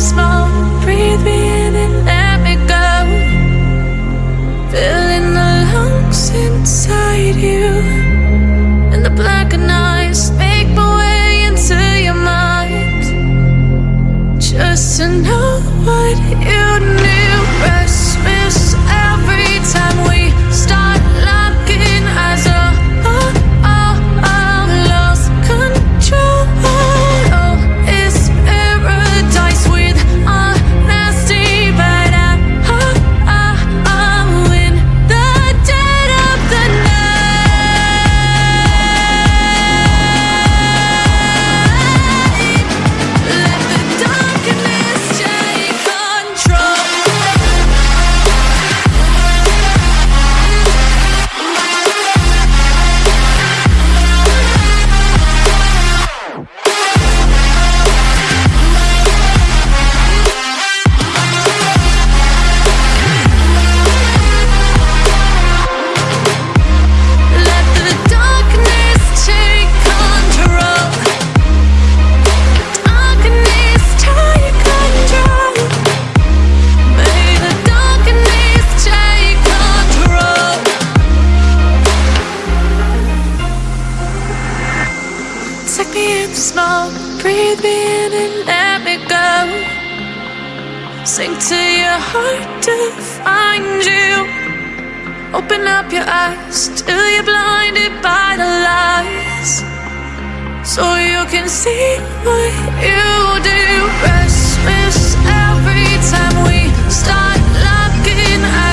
smoke. Breathe me in and let me go. Filling the lungs inside you. And the blackened eyes make my way into your mind. Just to know what you knew. Christmas every time. let me go. Sink to your heart to find you. Open up your eyes till you're blinded by the lies. So you can see what you do. Restless every time we start locking. at.